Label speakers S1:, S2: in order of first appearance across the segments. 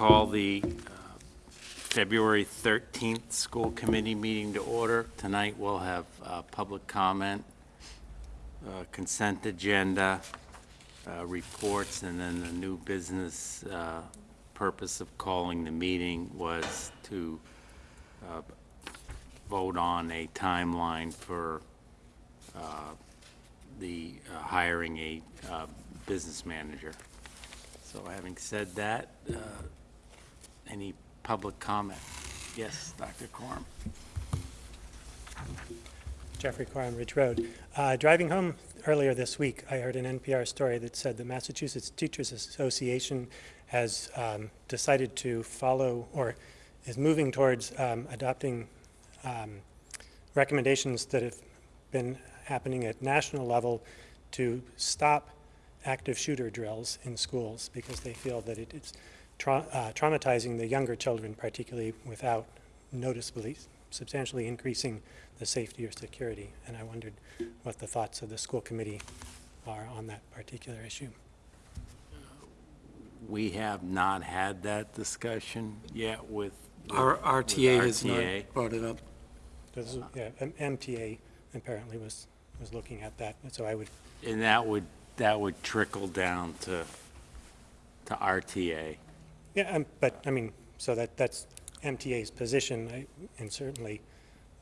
S1: Call the uh, February 13th school committee meeting to order. Tonight we'll have uh, public comment, uh, consent agenda, uh, reports, and then the new business uh, purpose of calling the meeting was to uh, vote on a timeline for the hiring a business manager. So having said that, any public comment? Yes, Dr. Corm.
S2: Jeffrey Quorum, Ridge Road. Uh, Driving home earlier this week, I heard an NPR story that said the Massachusetts Teachers Association has um, decided to follow, or is moving towards um, adopting um, recommendations that have been happening at national level to stop active shooter drills in schools because they feel that it is trau- uh, traumatizing the younger children, particularly without noticeably, substantially increasing the safety or security. And I wondered what the thoughts of the school committee are on that particular issue.
S1: We have not had that discussion yet with. with-
S3: Our
S1: with
S3: RTA has
S1: RTA.
S3: not brought it up.
S2: This is- yeah, M- MTA apparently was, was looking at that, and so I would,
S1: And that would, that would trickle down to, to RTA.
S2: Yeah, um, but, I mean, so that, that's MTA's position, I- and certainly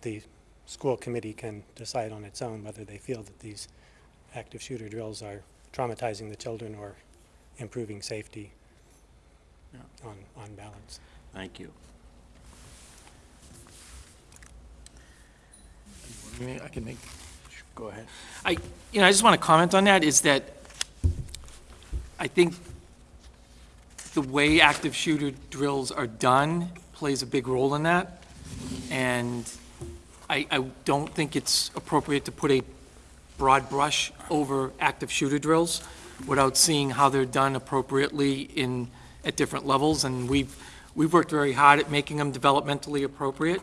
S2: the school committee can decide on its own whether they feel that these active shooter drills are traumatizing the children or improving safety
S1: Yeah.
S2: on, on balance.
S1: Thank you.
S3: I mean, I can make,
S1: Go ahead.
S3: I, you know, I just want to comment on that, is that I think the way active shooter drills are done plays a big role in that. And I, I don't think it's appropriate to put a broad brush over active shooter drills without seeing how they're done appropriately in, at different levels. And we've, we've worked very hard at making them developmentally appropriate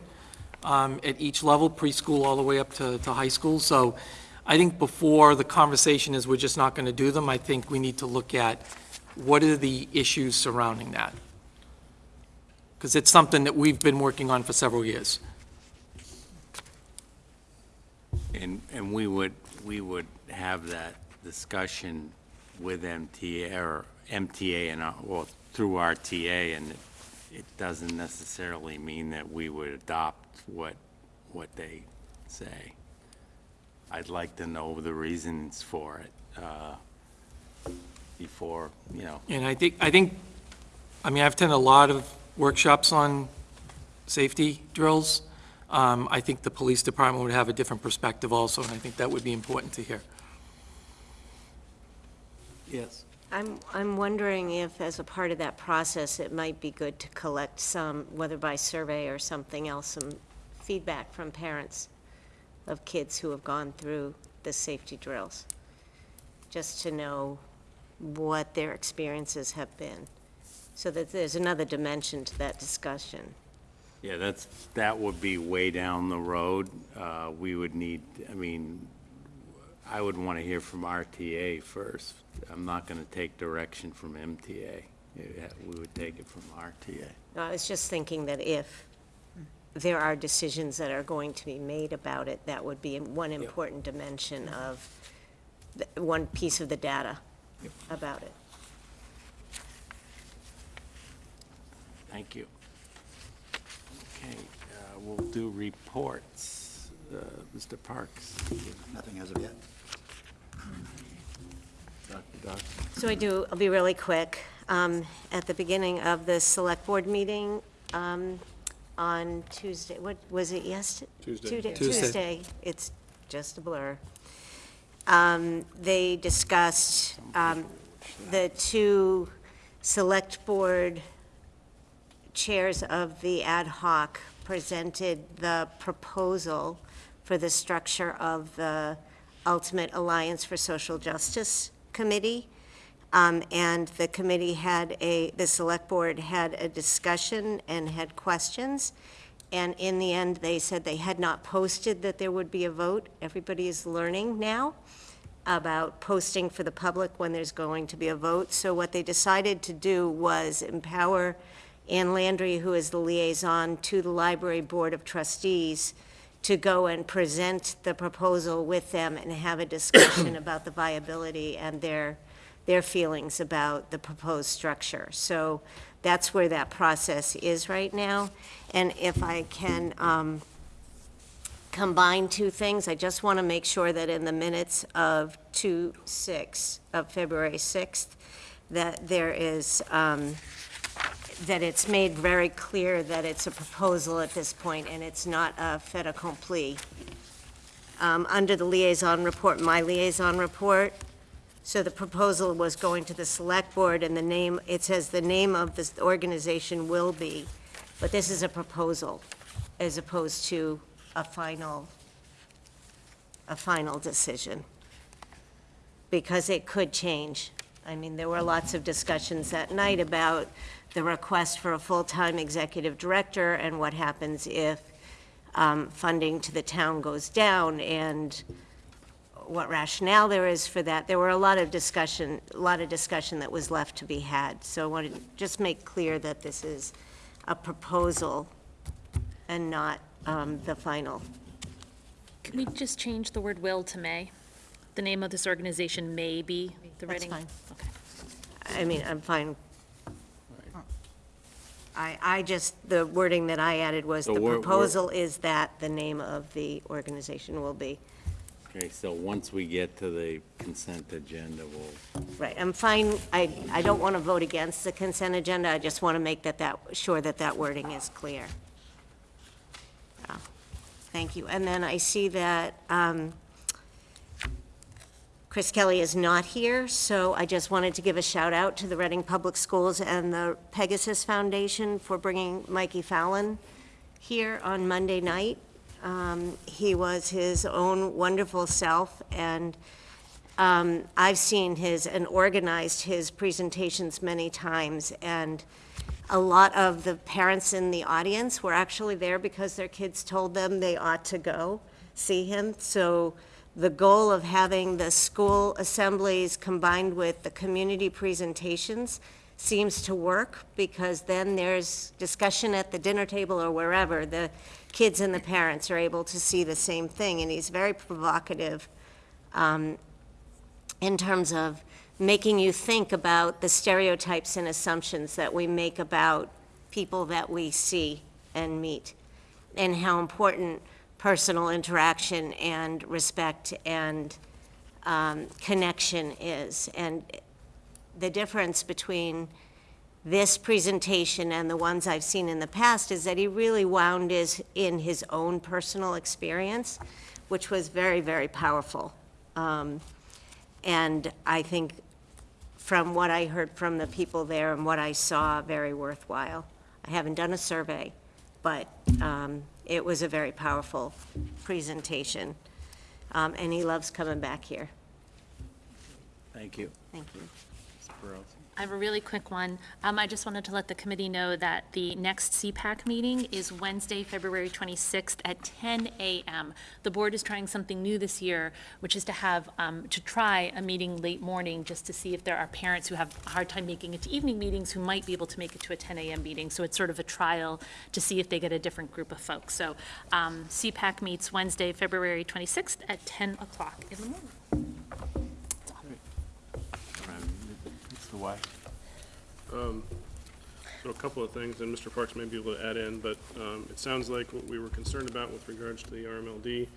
S3: um, at each level, preschool all the way up to, to high school. So I think before the conversation is we're just not going to do them, I think we need to look at what are the issues surrounding that? Because it's something that we've been working on for several years.
S1: And, and we would, we would have that discussion with MTA, or MTA and, well, through RTA, and it- it doesn't necessarily mean that we would adopt what, what they say. I'd like to know the reasons for it, uh, before, you know,
S3: And I think, I think, I mean, I've attended a lot of workshops on safety drills. Um, I think the police department would have a different perspective also, and I think that would be important to hear.
S1: yes.
S4: I'm, I'm wondering if, as a part of that process, it might be good to collect some, whether by survey or something else, some feedback from parents of kids who have gone through the safety drills, just to know what their experiences have been, so that there's another dimension to that discussion.
S1: Yeah, that's, that would be way down the road. Uh, We would need, I mean, I would want to hear from RTA first. I'm not going to take direction from MTA. Yeah, We would take it from RTA.
S4: I was just thinking that if there are decisions that are going to be made about it, that would be one important dimension of, the- one piece of the data about it.
S1: Thank you. Okay, uh, we'll do reports. Uh, Mr. Parks.
S5: Nothing as of yet.
S1: Dr. Doc.
S4: So I do, I'll be really quick. Um, At the beginning of the select board meeting um, on Tuesday, what, was it yesterday? Tuesday.
S3: Tuesday.
S4: Tuesday, it's just a blur. Um, They discussed, um, the two select board chairs of the ad hoc presented the proposal for the structure of the Ultimate Alliance for Social Justice Committee. Um, And the committee had a, the select board had a discussion and had questions. And in the end, they said they had not posted that there would be a vote. Everybody is learning now about posting for the public when there's going to be a vote. So what they decided to do was empower Ann Landry, who is the liaison to the Library Board of Trustees, to go and present the proposal with them and have a discussion about the viability and their, their feelings about the proposed structure. So that's where that process is right now. And if I can um, combine two things, I just want to make sure that in the minutes of 2/6, of February 6th, that there is, um, that it's made very clear that it's a proposal at this point, and it's not a fait accompli. Um, Under the liaison report, my liaison report, so the proposal was going to the select board, and the name, it says the name of this organization will be, but this is a proposal, as opposed to a final, a final decision, because it could change. I mean, there were lots of discussions that night about the request for a full-time executive director and what happens if um, funding to the town goes down, and what rationale there is for that. There were a lot of discussion, a lot of discussion that was left to be had. So I wanted to just make clear that this is a proposal and not um, the final.
S5: Can we just change the word "will" to "may"? The name of this organization may be the
S4: That's
S5: Reading.
S4: fine.
S5: Okay.
S4: I mean, I'm fine. I, I just, the wording that I added was,
S1: So
S4: the
S1: we're- we're-
S4: proposal is that the name of the organization will be.
S1: Okay, so once we get to the consent agenda, we'll,
S4: Right, I'm fine, I, I don't want to vote against the consent agenda, I just want to make that, that, sure that that wording is clear. Thank you. And then I see that um, Chris Kelly is not here, so I just wanted to give a shout out to the Reading Public Schools and the Pegasus Foundation for bringing Mikey Fallon here on Monday night. Um, He was his own wonderful self, and um, I've seen his, and organized his presentations many times, and a lot of the parents in the audience were actually there because their kids told them they ought to go see him. So the goal of having the school assemblies combined with the community presentations seems to work, because then there's discussion at the dinner table or wherever. The kids and the parents are able to see the same thing, and he's very provocative um, in terms of making you think about the stereotypes and assumptions that we make about people that we see and meet, and how important personal interaction and respect and um, connection is. And the difference between this presentation and the ones I've seen in the past is that he really wound is in his own personal experience, which was very, very powerful. Um, and I think from what I heard from the people there and what I saw, very worthwhile. I haven't done a survey, but um, it was a very powerful presentation. Um, And he loves coming back here.
S1: thank you.
S4: Thank you.
S5: I have a really quick one. Um, I just wanted to let the committee know that the next CPAC meeting is Wednesday, February 26th at 10 a.m. The board is trying something new this year, which is to have, um, to try a meeting late morning, just to see if there are parents who have a hard time making it to evening meetings who might be able to make it to a 10 a.m. meeting. So it's sort of a trial to see if they get a different group of folks. So um, CPAC meets Wednesday, February 26th at 10 o'clock in the morning.
S1: Mr. White?
S6: So a couple of things, and Mr. Parks may be able to add in, but um, it sounds like what we were concerned about with regards to the RMLD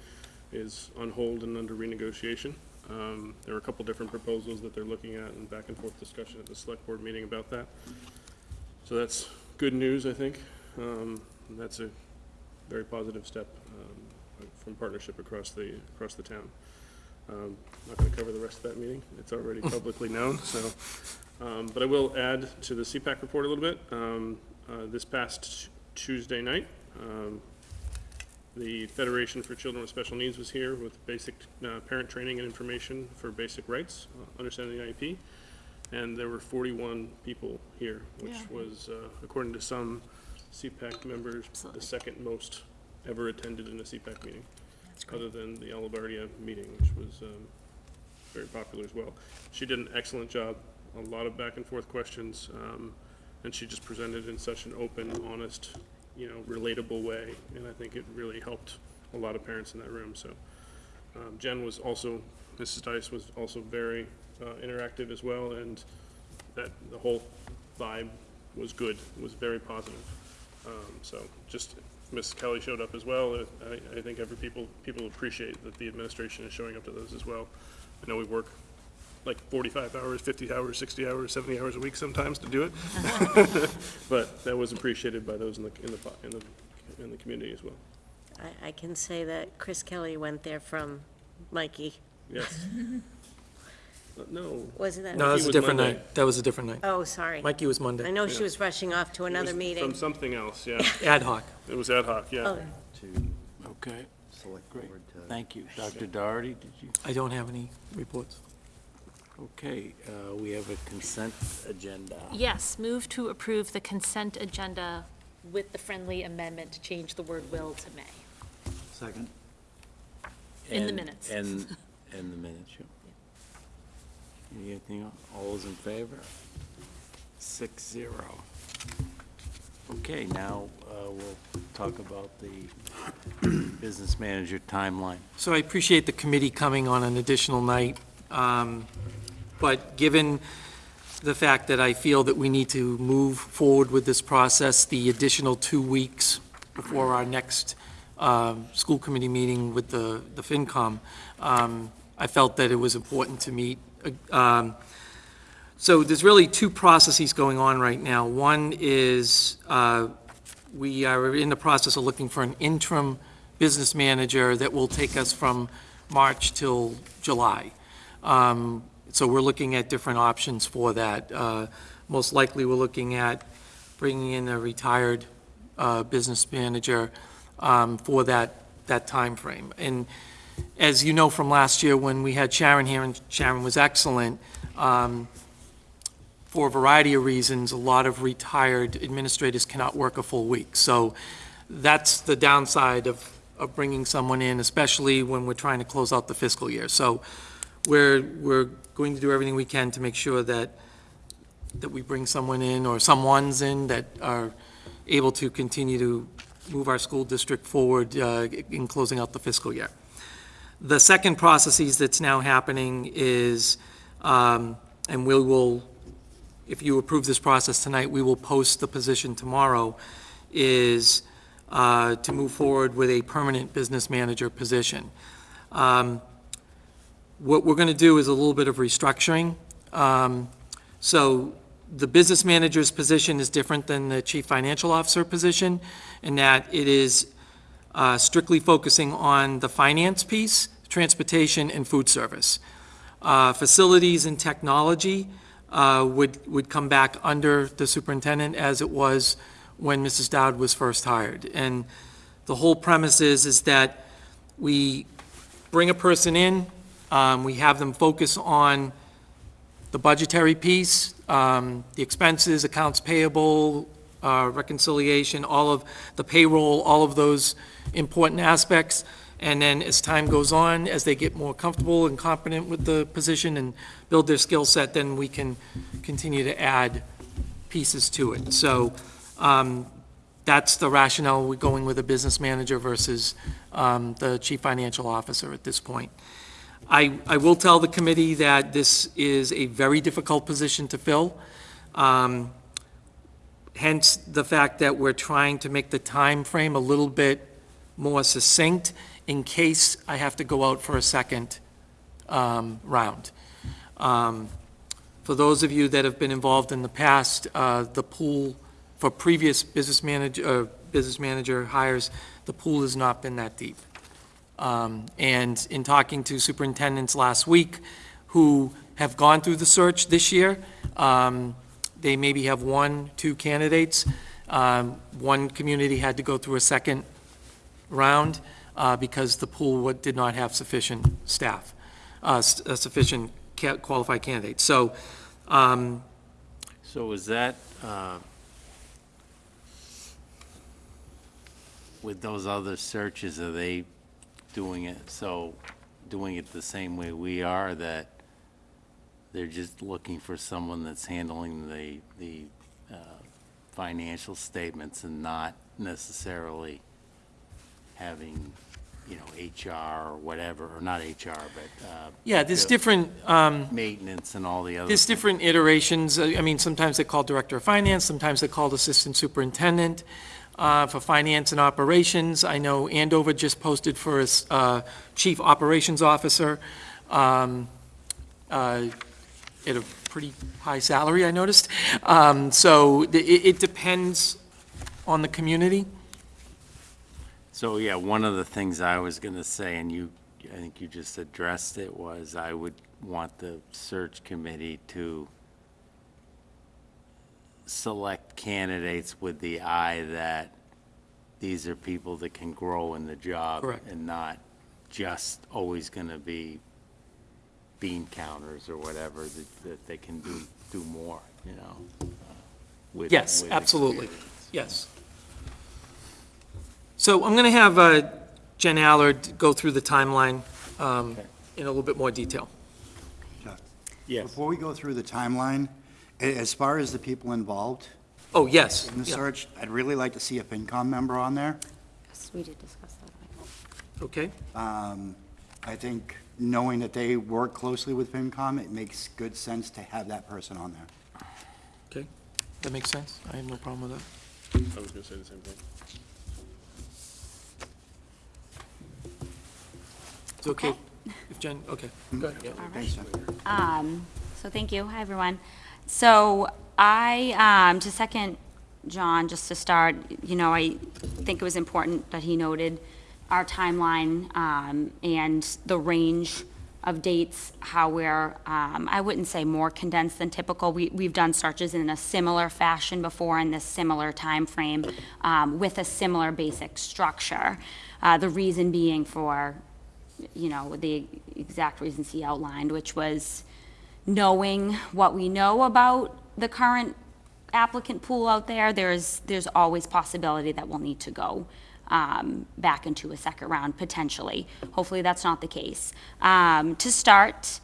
S6: is on hold and under renegotiation. Um, There are a couple different proposals that they're looking at and back and forth discussion at the select board meeting about that. So that's good news, I think. Um, That's a very positive step um, from partnership across the, across the town. Um, Not going to cover the rest of that meeting. It's already publicly known, so. um, But I will add to the CPAC report a little bit. Um, uh, This past Tuesday night, um, the Federation for Children with Special Needs was here with basic uh, parent training and information for basic rights, uh, understanding the IEP. And there were 41 people here, which was, uh, according to some CPAC members, the second most ever attended in a CPAC meeting other than the Alabardia meeting, which was um, very popular as well. She did an excellent job, a lot of back and forth questions. Um, and she just presented in such an open, honest, you know, relatable way, and I think it really helped a lot of parents in that room, so. Um, Jen was also, Mrs. Dice was also very uh, interactive as well, and that, the whole vibe was good, was very positive. Um, So just, Ms. Kelly showed up as well, uh, I, I think every people, people appreciate that the administration is showing up to those as well. I know we work like 45 hours, 50 hours, 60 hours, 70 hours a week sometimes to do it. But that was appreciated by those in the, in the, in the, in the community as well.
S4: I, I can say that Chris Kelly went there from Mikey.
S6: Yes. Uh, No,
S4: Wasn't that?
S3: No, that was a
S6: was
S3: different
S6: Monday.
S3: night. That was a different night.
S4: Oh, sorry.
S3: Mikey was Monday.
S4: I
S3: Monday,
S4: know she was rushing off to another
S6: was
S4: meeting.
S6: From something else, yeah.
S3: ad hoc.
S6: It was ad hoc, yeah.
S4: Oh,
S1: Okay,
S7: Select
S1: great.
S7: board to-
S1: Thank you. Dr. Doherty, did you?
S3: I don't have any reports.
S1: Okay, uh, we have a consent agenda.
S5: Yes, move to approve the consent agenda with the friendly amendment to change the word will to may.
S7: Second.
S5: In the
S1: And-
S5: minutes.
S1: And, and the minutes, yeah. Anything, else? all those in favor? Six zero. Okay, now uh, we'll talk about the business manager timeline.
S3: So I appreciate the committee coming on an additional night, um, but given the fact that I feel that we need to move forward with this process, the additional two weeks before our next um, school committee meeting with the the FinCom, um, I felt that it was important to meet. Um, So there's really two processes going on right now. One is, uh, we are in the process of looking for an interim business manager that will take us from March till July. Um, So we're looking at different options for that. Uh, Most likely, we're looking at bringing in a retired uh, business manager um, for that, that timeframe. And as you know from last year, when we had Sharon here, and Sharon was excellent, um, for a variety of reasons, a lot of retired administrators cannot work a full week. So that's the downside of, of bringing someone in, especially when we're trying to close out the fiscal year. So we're, we're going to do everything we can to make sure that, that we bring someone in, or someone's in, that are able to continue to move our school district forward uh, in closing out the fiscal year. The second processes that's now happening is, um, and we will if you approve this process tonight, we will post the position tomorrow, is uh, to move forward with a permanent business manager position. Um, What we're going to do is a little bit of restructuring. Um, So the business manager's position is different than the chief financial officer position, in that it is uh, strictly focusing on the finance piece, transportation, and food service. Uh, Facilities and technology uh, would, would come back under the superintendent as it was when Mrs. Dowd was first hired. And the whole premise is, is that we bring a person in, um, we have them focus on the budgetary piece, um, the expenses, accounts payable, uh, reconciliation, all of the payroll, all of those important aspects. And then as time goes on, as they get more comfortable and competent with the position and build their skill set, then we can continue to add pieces to it. So um, that's the rationale, we're going with a business manager versus um, the chief financial officer at this point. I, I will tell the committee that this is a very difficult position to fill. Um, Hence, the fact that we're trying to make the time frame a little bit more succinct in case I have to go out for a second um, round. Um, For those of you that have been involved in the past, uh, the pool for previous business manager, uh, business manager hires, the pool has not been that deep. Um, And in talking to superintendents last week who have gone through the search this year, um, they maybe have one, two candidates. Um, One community had to go through a second round uh, because the pool did not have sufficient staff, uh, sufficient ca- qualified candidates. So um,
S1: So is that, uh, with those other searches, are they doing it, so, doing it the same way we are, that they're just looking for someone that's handling the, the uh, financial statements and not necessarily having, you know, HR or whatever, or not HR, but uh,
S3: Yeah, there's
S1: the
S3: different, um,
S1: maintenance and all the other.
S3: There's
S1: things.
S3: different iterations. Uh, I mean, sometimes they call Director of Finance, sometimes they're called Assistant Superintendent uh, for Finance and Operations. I know Andover just posted for his uh, Chief Operations Officer um, uh, at a pretty high salary, I noticed. Um, So it it depends on the community.
S1: So, yeah, one of the things I was going to say, and you, I think you just addressed it, was I would want the search committee to select candidates with the eye that these are people that can grow in the job.
S3: Correct.
S1: And not just always going to be bean counters or whatever, that, that they can do, do more, you know? uh, with-
S3: Yes,
S1: with
S3: absolutely.
S1: experience.
S3: Yes. So I'm going to have uh, Jen Allard go through the timeline um,
S1: Okay.
S3: in a little bit more detail.
S1: Yes.
S7: Before we go through the timeline, a- as far as the people involved
S3: Oh, yes.
S7: in the
S3: Yeah.
S7: search, I'd really like to see a FinCom member on there.
S4: Yes, We did discuss that.
S3: Okay,
S7: Um, I think knowing that they work closely with FinCom, it makes good sense to have that person on there.
S3: okay. That makes sense. I have no problem with that.
S6: I was gonna say the same thing.
S3: It's okay if Jen, okay, go ahead. yeah.
S7: Thanks, Jen.
S8: Um, so thank you. Hi, everyone. So I, um, to second John, just to start, you know, I think it was important that he noted our timeline, um, and the range of dates, how we're, um, I wouldn't say more condensed than typical. We, we've done searches in a similar fashion before in this similar timeframe, um, with a similar basic structure. Uh, the reason being for you know, the exact reasons he outlined, which was knowing what we know about the current applicant pool out there, there's, there's always possibility that we'll need to go um, back into a second round potentially. Hopefully, that's not the case. Um, To start,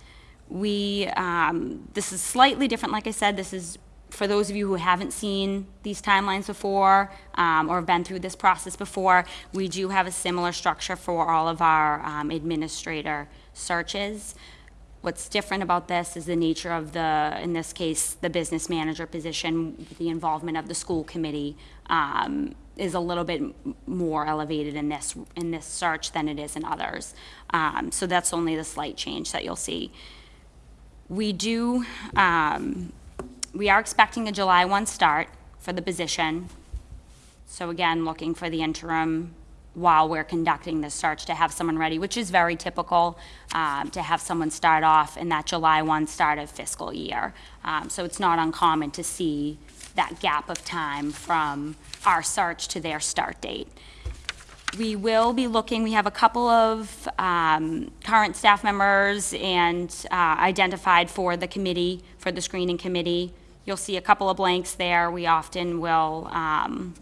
S8: we, um, this is slightly different, like I said, this is for those of you who haven't seen these timelines before um, or have been through this process before, we do have a similar structure for all of our um, administrator searches. What's different about this is the nature of the, in this case, the business manager position, the involvement of the school committee um, is a little bit more elevated in this, in this search than it is in others. Um, So that's only the slight change that you'll see. We do, um, we are expecting a July 1 start for the position. So again, looking for the interim while we're conducting this search to have someone ready, which is very typical, um, to have someone start off in that July 1 start of fiscal year. Um, So it's not uncommon to see that gap of time from our search to their start date. We will be looking, we have a couple of um, current staff members and uh, identified for the committee, for the screening committee. You'll see a couple of blanks there. We often will um,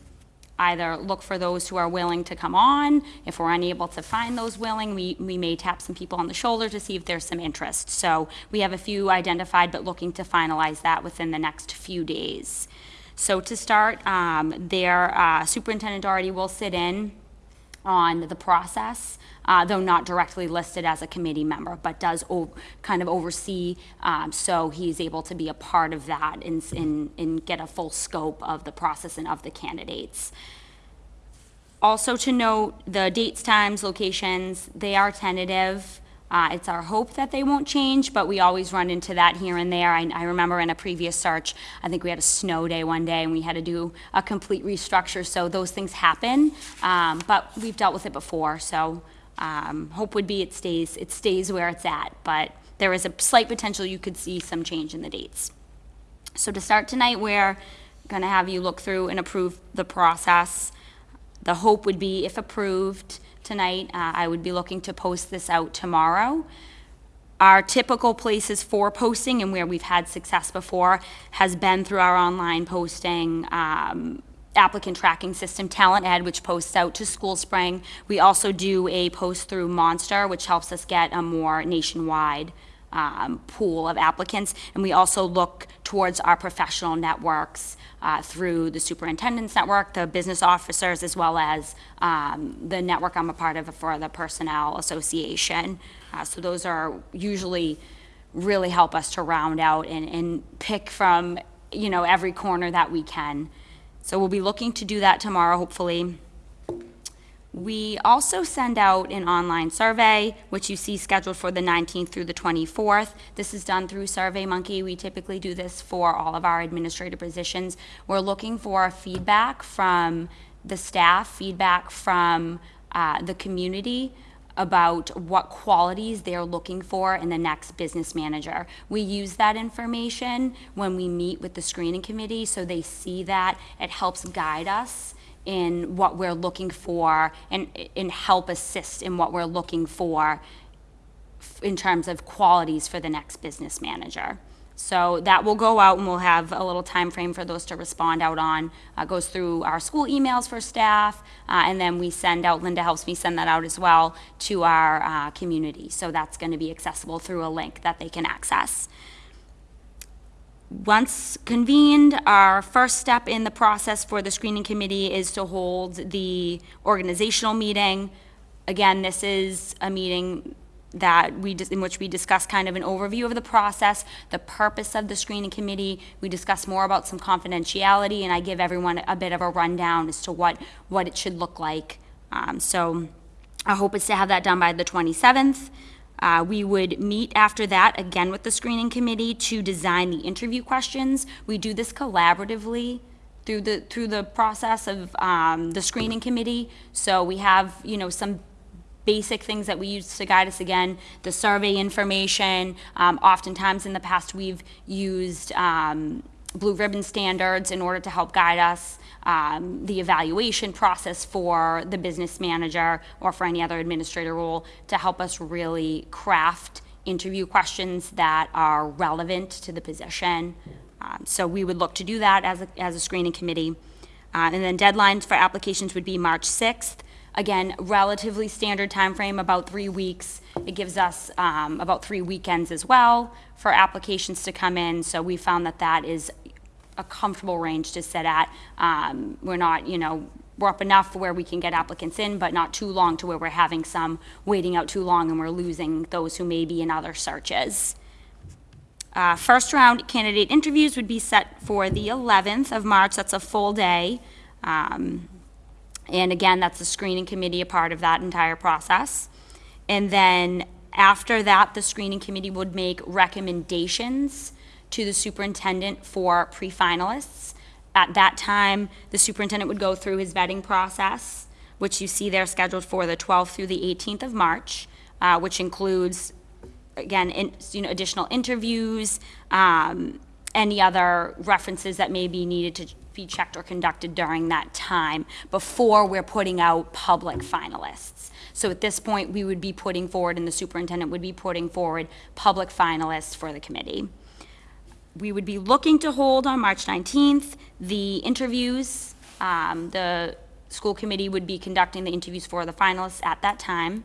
S8: either look for those who are willing to come on. If we're unable to find those willing, we, we may tap some people on the shoulder to see if there's some interest. So we have a few identified, but looking to finalize that within the next few days. So to start, um, their uh, superintendent already will sit in on the process, uh, though not directly listed as a committee member, but does kind of oversee, um, so he's able to be a part of that and, and, and get a full scope of the process and of the candidates. Also to note, the dates, times, locations, they are tentative. Uh, It's our hope that they won't change, but we always run into that here and there. I I remember in a previous search, I think we had a snow day one day, and we had to do a complete restructure, so those things happen. Um, But we've dealt with it before, so um, hope would be it stays, it stays where it's at. But there is a slight potential you could see some change in the dates. So to start tonight, we're going to have you look through and approve the process. The hope would be, if approved tonight, uh, I would be looking to post this out tomorrow. Our typical places for posting and where we've had success before has been through our online posting, um, applicant tracking system, TalentEd, which posts out to SchoolSpring. We also do a post through Monster, which helps us get a more nationwide um, pool of applicants. And we also look towards our professional networks uh, through the superintendent's network, the business officers, as well as um, the network I'm a part of for the Personnel Association. Uh, So those are usually really help us to round out and, and pick from, you know, every corner that we can. So we'll be looking to do that tomorrow, hopefully. We also send out an online survey, which you see scheduled for the 19th through the 24th. This is done through SurveyMonkey. We typically do this for all of our administrative positions. We're looking for feedback from the staff, feedback from uh, the community about what qualities they're looking for in the next business manager. We use that information when we meet with the screening committee, so they see that. It helps guide us in what we're looking for and, and help assist in what we're looking for in terms of qualities for the next business manager. So that will go out and we'll have a little time frame for those to respond out on. Uh, goes through our school emails for staff, uh, and then we send out, Linda helps me send that out as well to our, uh, community. So that's gonna be accessible through a link that they can access. Once convened, our first step in the process for the screening committee is to hold the organizational meeting. Again, this is a meeting that we, in which we discuss kind of an overview of the process, the purpose of the screening committee. We discuss more about some confidentiality, and I give everyone a bit of a rundown as to what, what it should look like. Um, So our hope is to have that done by the 27th. Uh, We would meet after that, again with the screening committee, to design the interview questions. We do this collaboratively through the, through the process of um, the screening committee. So we have, you know, some basic things that we use to guide us again, the survey information. Um, oftentimes in the past, we've used um, blue ribbon standards in order to help guide us. Um, the evaluation process for the business manager or for any other administrator role to help us really craft interview questions that are relevant to the position. Um, so we would look to do that as a, as a screening committee. Uh, and then deadlines for applications would be March 6th. Again, relatively standard time frame, about three weeks. It gives us um, about three weekends as well for applications to come in. So we found that that is a comfortable range to sit at. Um, We're not, you know, we're up enough where we can get applicants in, but not too long to where we're having some waiting out too long and we're losing those who may be in other searches. Uh, First round candidate interviews would be set for the 11th of March. That's a full day. Um, And again, that's the screening committee, a part of that entire process. And then after that, the screening committee would make recommendations to the superintendent for pre-finalists. At that time, the superintendent would go through his vetting process, which you see there scheduled for the 12th through the 18th of March, uh, which includes again, in, you know, additional interviews, um, any other references that may be needed to be checked or conducted during that time before we're putting out public finalists. So at this point, we would be putting forward, and the superintendent would be putting forward public finalists for the committee. We would be looking to hold on March 19th the interviews. Um, The school committee would be conducting the interviews for the finalists at that time.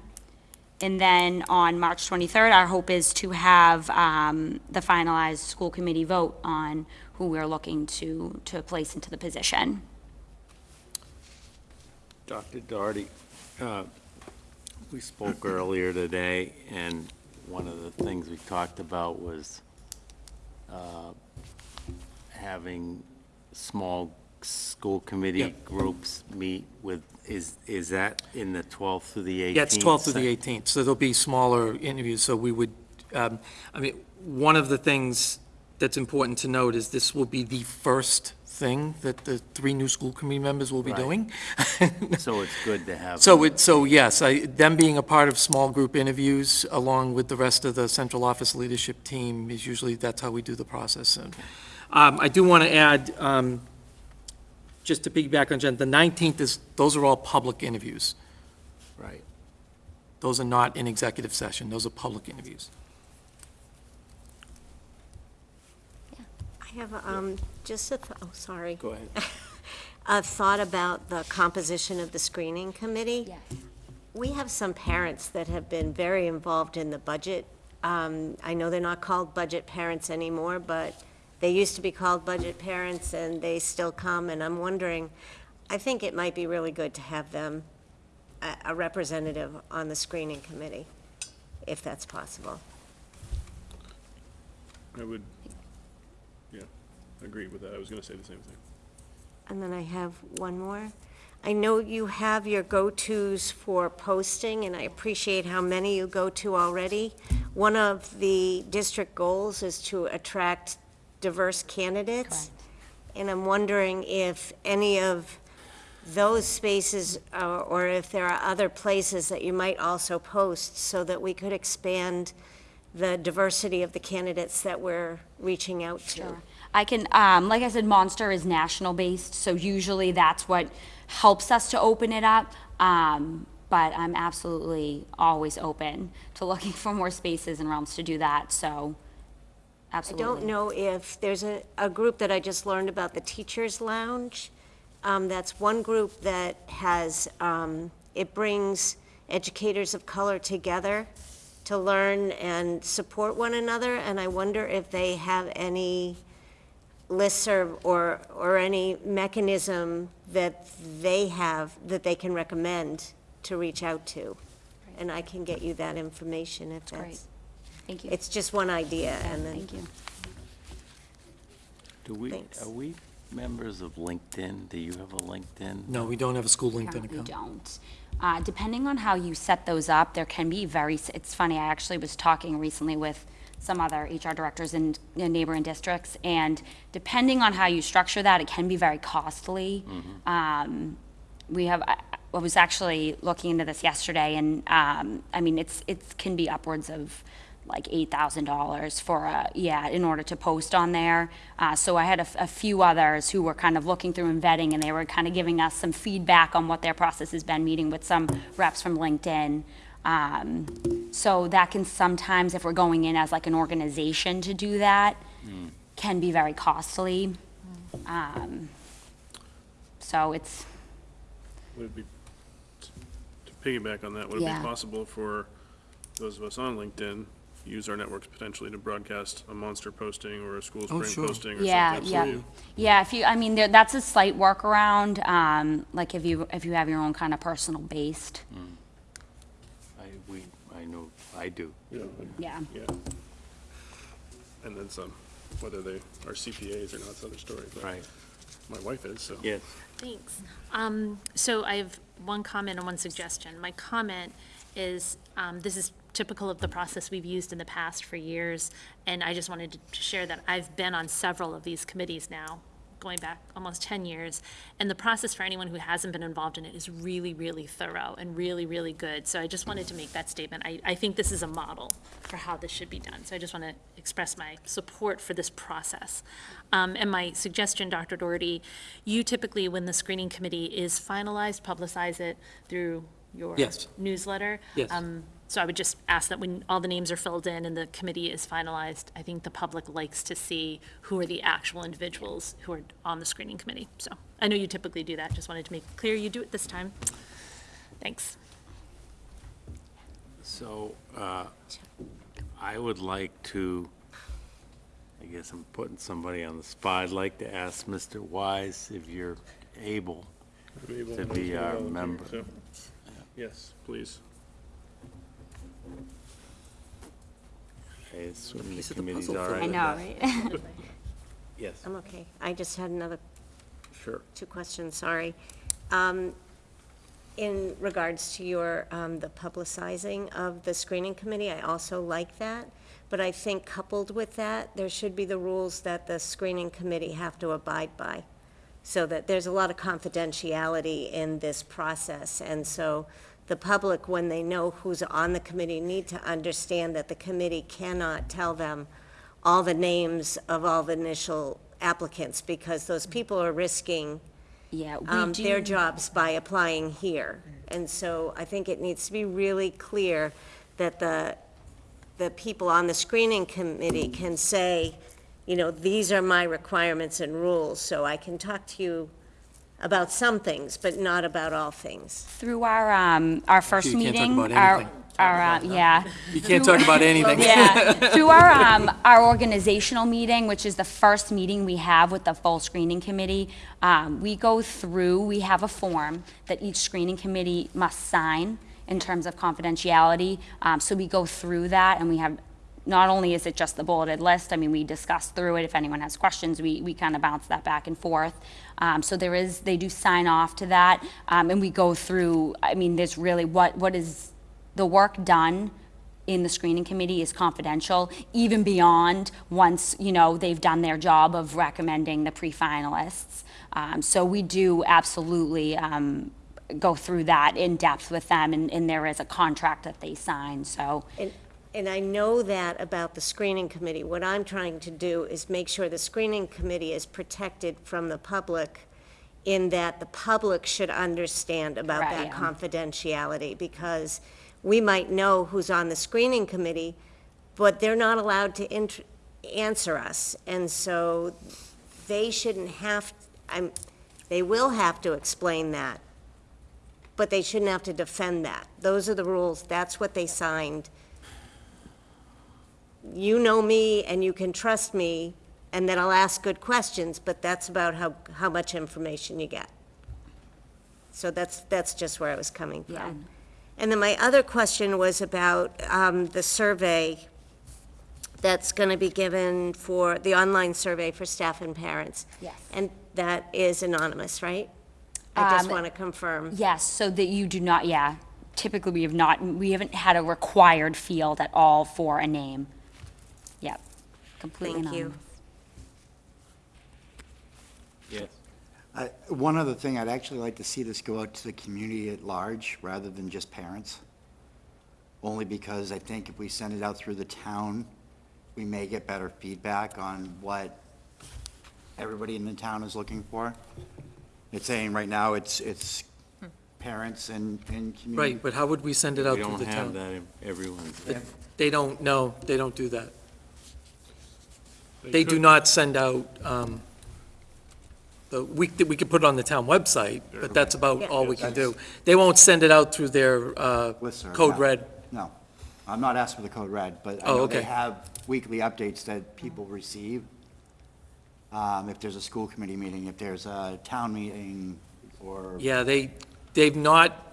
S8: And then on March 23rd, our hope is to have um, the finalized school committee vote on who we're looking to, to place into the position.
S1: Dr. Doherty, uh, we spoke earlier today, and one of the things we talked about was uh, having small school committee
S3: Yep.
S1: groups meet with, is, is that in the 12th through the 18th?
S3: Yeah, it's 12th through the 18th, so there'll be smaller interviews, so we would, um, I mean, one of the things that's important to note is this will be the first thing that the three new school committee members will be
S1: Right.
S3: doing.
S1: So it's good to have.
S3: So it, so yes, I, them being a part of small group interviews along with the rest of the central office leadership team is usually, that's how we do the process. And, Um, I do want to add, um, just to piggyback on Jen, the 19th is, those are all public interviews.
S1: Right.
S3: Those are not in executive session, those are public interviews.
S4: I have, um, just a, th- oh, sorry.
S1: Go ahead.
S4: A thought about the composition of the screening committee. Yes. We have some parents that have been very involved in the budget Um, I know they're not called budget parents anymore, but they used to be called budget parents, and they still come, and I'm wondering, I think it might be really good to have them, a, a representative on the screening committee, if that's possible.
S6: I would, yeah, agree with that. I was gonna say the same thing.
S4: And then I have one more. I know you have your go-tos for posting, and I appreciate how many you go to already. One of the district goals is to attract diverse candidates. And I'm wondering if any of those spaces, uh, or if there are other places that you might also post, so that we could expand the diversity of the candidates that we're reaching out to.
S8: Sure. I can, um, like I said, Monster is national based, so usually that's what helps us to open it up. Um, but I'm absolutely always open to looking for more spaces and realms to do that, so absolutely.
S4: I don't know if, there's a, a group that I just learned about, the Teachers Lounge. Um, that's one group that has, um, it brings educators of color together to learn and support one another, and I wonder if they have any listserv or, or any mechanism that they have, that they can recommend to reach out to. And I can get you that information if
S8: Great.
S4: that's,
S8: Thank you.
S4: it's just one idea, and then.
S8: Thank you.
S1: Do we,
S4: Thanks.
S1: are we members of LinkedIn? Do you have a LinkedIn?
S3: No, we don't have a school LinkedIn
S8: Currently
S3: account.
S8: don't. Uh, depending on how you set those up, there can be very, s- it's funny, I actually was talking recently with some other HR directors in in neighboring districts, and depending on how you structure that, it can be very costly. Um, we have, I I was actually looking into this yesterday, and, um, I mean, it's, it can be upwards of like eight thousand dollars for a, yeah, in order to post on there. Uh, so I had a few others who were kind of looking through and vetting, and they were kind of giving us some feedback on what their process has been, meeting with some reps from LinkedIn. Um, so that can sometimes, if we're going in as like an organization to do that, can be very costly. Um, so it's,
S6: Would it be, to piggyback on that, would it be possible for those of us on LinkedIn, use our networks potentially to broadcast a monster posting or a school
S3: Oh,
S6: spring
S3: sure.
S6: posting or something?
S8: Yeah, yeah. Yeah, if you, I mean, there, that's a slight workaround, um, like if you, if you have your own kind of personal based.
S1: I, we, I know, I do.
S6: Yeah,
S8: Yeah.
S6: yeah. And then some, whether they are CPAs or not, it's another story, but
S1: Right.
S6: my wife is, so.
S1: Yes.
S5: Thanks. Um, So I have one comment and one suggestion. My comment is, um, this is typical of the process we've used in the past for years, and I just wanted to share that I've been on several of these committees now, going back almost 10 years, and the process for anyone who hasn't been involved in it is really, really thorough and really, really good. So I just wanted to make that statement. I, I think this is a model for how this should be done. So I just want to express my support for this process. Um, And my suggestion, Dr. Doherty, you typically, when the screening committee is finalized, publicize it through your
S3: Yes.
S5: newsletter.
S3: Yes.
S5: Um, So I would just ask that when all the names are filled in and the committee is finalized, I think the public likes to see who are the actual individuals who are on the screening committee. So I know you typically do that, just wanted to make clear you do it this time. Thanks.
S1: So, uh, I would like to, I guess I'm putting somebody on the spot. I'd like to ask Mr. Wise if you're able.
S6: Able
S1: To
S6: to
S1: be our member.
S6: so- Yes, please.
S1: I assume the
S3: Piece of the
S1: committee's
S3: puzzle
S1: all
S3: for
S1: right
S8: I
S1: with
S8: know,
S1: that?
S8: right?
S1: Yes,
S4: I'm okay. I just had another
S1: sure.
S4: two questions, sorry. Um, In regards to your, um, the publicizing of the screening committee, I also like that. But I think coupled with that, there should be the rules that the screening committee have to abide by. So that there's a lot of confidentiality in this process. And so the public, when they know who's on the committee, need to understand that the committee cannot tell them all the names of all the initial applicants, because those people are risking
S8: Yeah, we
S4: um, their
S8: do,
S4: jobs by applying here. And so I think it needs to be really clear that the, the people on the screening committee can say, you know, these are my requirements and rules, so I can talk to you about some things, but not about all things.
S8: Through our, um, our first
S3: You can't talk
S8: meeting,
S3: about
S8: our,
S3: anything.
S8: our, uh, yeah.
S3: You can't talk about anything.
S8: Yeah, through our, um, our organizational meeting, which is the first meeting we have with the full screening committee, um, we go through, we have a form that each screening committee must sign in terms of confidentiality. Um, so we go through that and we have, not only is it just the bulleted list, I mean, we discuss through it. If anyone has questions, we, we kind of bounce that back and forth. Um, so there is, they do sign off to that. Um, and we go through, I mean, there's really what, what is the work done in the screening committee is confidential, even beyond once, you know, they've done their job of recommending the pre-finalists. Um, so we do absolutely, um, go through that in depth with them, and, and there is a contract that they sign, so.
S4: And, and I know that about the screening committee. What I'm trying to do is make sure the screening committee is protected from the public in that the public should understand about
S8: Right,
S4: that
S8: yeah.
S4: confidentiality, because we might know who's on the screening committee, but they're not allowed to int- answer us. And so they shouldn't have, I'm, they will have to explain that, but they shouldn't have to defend that. Those are the rules, that's what they signed. You know me and you can trust me, and then I'll ask good questions, but that's about how, how much information you get. So that's, that's just where I was coming
S8: Yeah.
S4: from. And then my other question was about um, the survey that's going to be given for, the online survey for staff and parents.
S8: Yes.
S4: And that is anonymous, right? I just
S8: Um,
S4: want to confirm.
S8: Yes, so that you do not, yeah, typically we have not, we haven't had a required field at all for a name. Yep, completely
S4: Thank you.
S8: anonymous.
S1: Yes.
S7: Uh, One other thing, I'd actually like to see this go out to the community at large, rather than just parents. Only because I think if we send it out through the town, we may get better feedback on what everybody in the town is looking for. It's saying right now, it's, it's parents and, and community.
S3: Right, but how would we send it out
S1: We
S3: to
S1: don't
S3: the
S1: have
S3: town?
S1: that in everyone's.
S3: They don't, no, they don't do that.
S6: They
S3: They do
S6: could-
S3: not send out, um, the, we, we could put it on the town website, but that's about all we can do. They won't send it out through their, uh,
S7: Listserv,
S3: Code
S7: no.
S3: Red.
S7: No, I'm not asking for the code red, but I
S3: Oh,
S7: know they
S3: okay.
S7: have weekly updates that people receive. Um, if there's a school committee meeting, if there's a town meeting, or.
S3: Yeah, they, they've not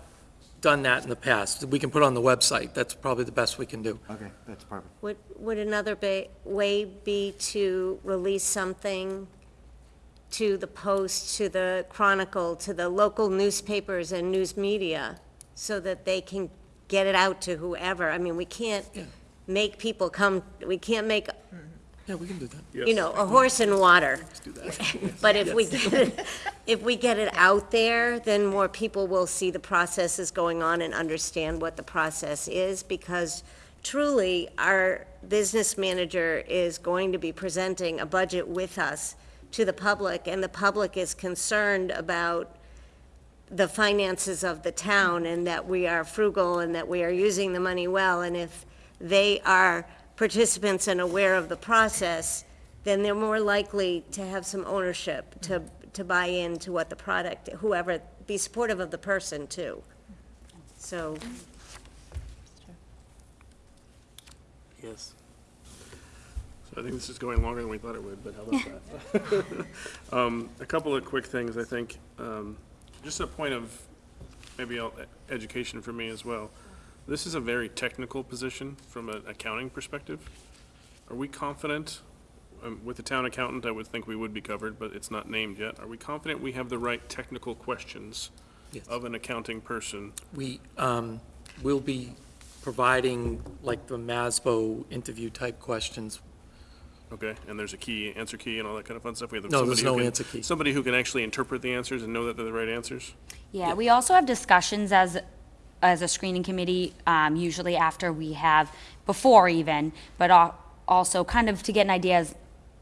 S3: done that in the past. We can put it on the website. That's probably the best we can do.
S7: Okay, that's perfect.
S4: Would, would another ba- way be to release something to the Post, to the Chronicle, to the local newspapers and news media, so that they can get it out to whoever? I mean, we can't
S3: Yeah.
S4: make people come, we can't make,
S3: Yeah, we can do that.
S4: you know, a horse in water.
S3: Let's do that.
S4: But if we get it, if we get it out there, then more people will see the processes going on and understand what the process is, because truly, our business manager is going to be presenting a budget with us to the public, and the public is concerned about the finances of the town, and that we are frugal, and that we are using the money well, and if they are participants and aware of the process, then they're more likely to have some ownership, to, to buy into what the product, whoever, be supportive of the person, too. So,
S1: Yes.
S6: So I think this is going longer than we thought it would, but how about that? Um, A couple of quick things, I think. Um, Just a point of maybe uh, education for me as well. This is a very technical position from an accounting perspective. Are we confident, um, with the town accountant, I would think we would be covered, but it's not named yet. Are we confident we have the right technical questions
S3: Yes.
S6: of an accounting person?
S3: We, um, will be providing like the MASBO interview type questions.
S6: Okay, and there's a key, answer key and all that kind of fun stuff? We have
S3: No, there's
S6: somebody who
S3: no
S6: can-
S3: answer key.
S6: Somebody who can actually interpret the answers and know that they're the right answers?
S8: Yeah, we also have discussions as, as a screening committee, um, usually after we have, before even, but al- also kind of to get an idea as,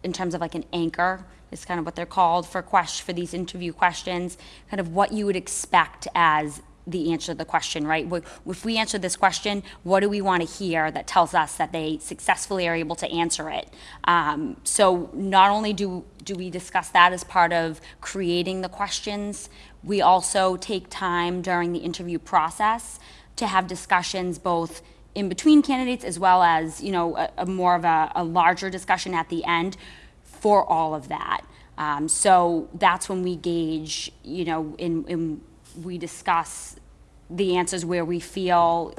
S8: in terms of like an anchor, is kind of what they're called for ques, for these interview questions, kind of what you would expect as the answer to the question, right? If we answer this question, what do we want to hear that tells us that they successfully are able to answer it? Um, so not only do, do we discuss that as part of creating the questions, we also take time during the interview process to have discussions both in between candidates as well as, you know, a, a more of a, a larger discussion at the end for all of that. Um, so that's when we gauge, you know, in, in, we discuss the answers where we feel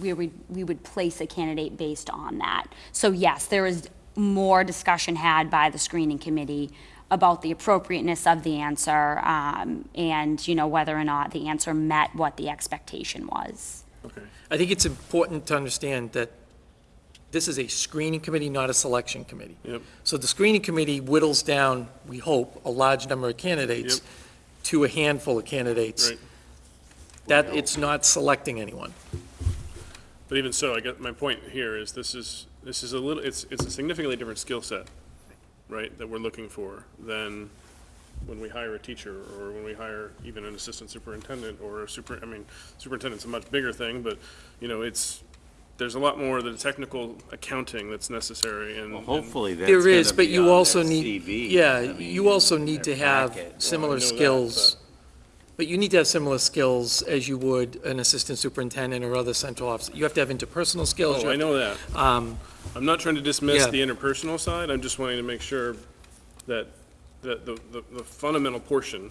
S8: where we, we would place a candidate based on that. So yes, there is more discussion had by the screening committee about the appropriateness of the answer, um, and, you know, whether or not the answer met what the expectation was.
S6: Okay.
S3: I think it's important to understand that this is a screening committee, not a selection committee.
S6: Yep.
S3: So the screening committee whittles down, we hope, a large number of candidates
S6: Yep.
S3: To a handful of candidates.
S6: Right.
S3: That, it's not selecting anyone.
S6: But even so, I guess my point here is this is, this is a little, it's, it's a significantly different skill set, right, that we're looking for than when we hire a teacher or when we hire even an assistant superintendent or a super, I mean, superintendent's a much bigger thing, but, you know, it's, there's a lot more of the technical accounting that's necessary and.
S1: Well,
S6: and-
S1: hopefully that's
S3: There is,
S1: gonna
S3: but
S1: be
S3: you also
S1: their
S3: need,
S1: CV.
S3: yeah,
S1: I mean,
S3: you also need to
S1: their
S3: have
S1: packet. Well, I
S3: similar
S6: know that,
S3: skills. But you need to have similar skills as you would an assistant superintendent or other central officer. You have to have interpersonal skills. you
S6: Oh, I
S3: have-
S6: know that.
S3: Um,
S6: I'm not trying to dismiss
S3: Yeah.
S6: the interpersonal side, I'm just wanting to make sure that, that the, the, the fundamental portion,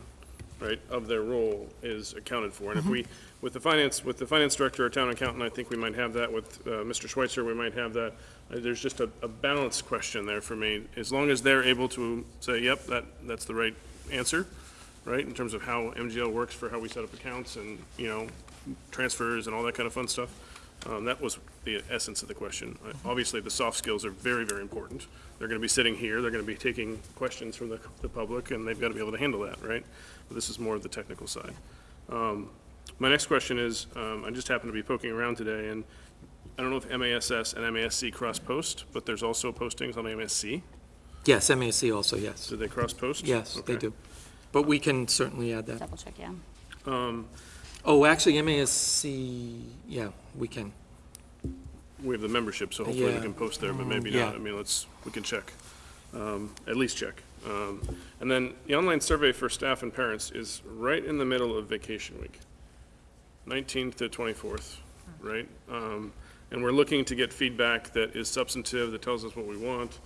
S6: right, of their role is accounted for. And if we, with the finance, with the finance director or town accountant, I think we might have that, with, uh, Mr. Schweitzer, we might have that. Uh, There's just a, a balance question there for me, as long as they're able to say, yep, that, that's the right answer, right, in terms of how MGL works for how we set up accounts and, you know, transfers and all that kind of fun stuff. Um, That was the essence of the question. Uh, Obviously, the soft skills are very, very important. They're going to be sitting here, they're going to be taking questions from the, the public, and they've got to be able to handle that, right? But this is more of the technical side. Um, My next question is, um, I just happened to be poking around today, and I don't know if MASs and MASC cross-post, but there's also postings on MASC.
S3: Yes, MASC also, yes.
S6: Do they cross-post?
S3: Yes, they do. But we can certainly add that.
S8: Double check, yeah.
S6: Um,
S3: Oh, actually, MASC, yeah, we can.
S6: We have the membership, so hopefully we can post there, but maybe
S3: Yeah.
S6: not. I mean, let's, we can check, um, at least check. Um, And then the online survey for staff and parents is right in the middle of vacation week, 19th to 24th, right? Um, And we're looking to get feedback that is substantive, that tells us what we want.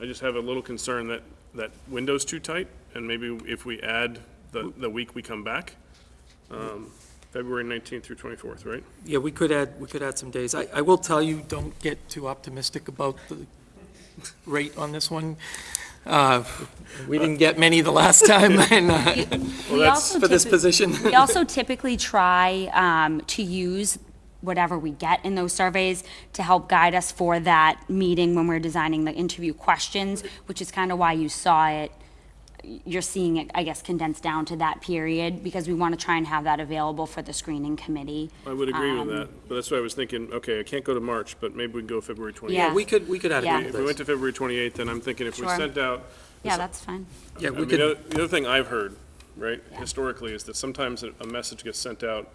S6: I just have a little concern that, that window's too tight, and maybe if we add the, the week we come back, um, February 19th through 24th, right?
S3: Yeah, we could add, we could add some days. I, I will tell you, don't get too optimistic about the rate on this one. Uh, We didn't get many the last time, and, uh,
S8: We
S6: that's
S8: also
S3: for this
S8: typi-
S3: position.
S8: We also typically try um, to use whatever we get in those surveys to help guide us for that meeting when we're designing the interview questions, which is kind of why you saw it, you're seeing it, I guess, condensed down to that period, because we want to try and have that available for the screening committee.
S6: I would agree with
S8: Um,
S6: that, but that's why I was thinking, okay, I can't go to March, but maybe we can go February 28th.
S8: Yeah.
S3: We could, we could add a
S8: Yeah.
S3: couple
S6: If we went to February 28th, then I'm thinking if we sent out.
S8: Yeah, that's fine.
S3: Yeah,
S6: I
S3: we
S6: mean,
S3: could.
S6: The other- the other thing I've heard, right, historically, is that sometimes a a message gets sent out,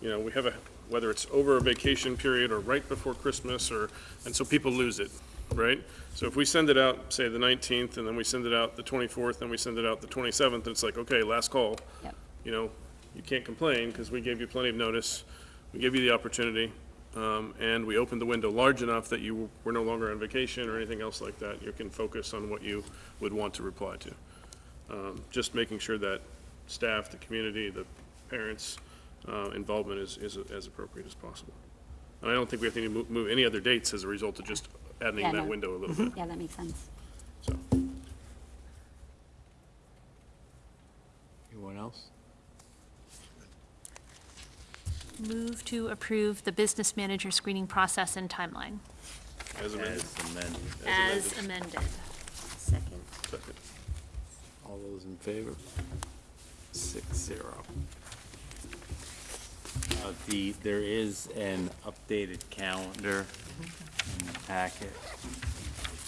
S6: you know, we have a, whether it's over a vacation period or right before Christmas, or, and so people lose it, right? So if we send it out, say, the 19th, and then we send it out the 24th, and we send it out the 27th, and it's like, okay, last call.
S8: Yep.
S6: You know, you can't complain, because we gave you plenty of notice, we gave you the opportunity, um, and we opened the window large enough that you were no longer on vacation or anything else like that. You can focus on what you would want to reply to. Um, Just making sure that staff, the community, the parents' uh, involvement is, is as appropriate as possible. And I don't think we have to move, move any other dates as a result of just
S8: Yeah,
S6: that
S8: no. Mm-hmm.
S6: window a little bit,
S8: Yeah, that makes sense.
S6: so.
S1: Anyone else?
S5: Move to approve the business manager screening process and timeline
S6: As amended.
S1: As amended.
S5: as amended.
S4: Second.
S6: Second.
S1: All those in favor? Six zero. Uh, The, there is an updated calendar in the packet.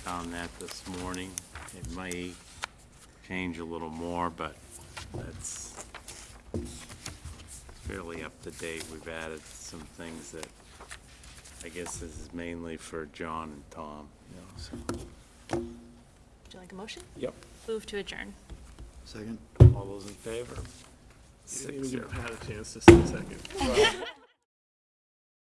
S1: Found that this morning. It may change a little more, but that's fairly up to date. We've added some things that, I guess this is mainly for John and Tom, you know, so.
S5: Would you like a motion?
S1: Yep.
S5: Move to adjourn.
S7: Second.
S1: All those in favor?
S6: Six, you didn't even
S1: zero.
S6: have a chance to say second.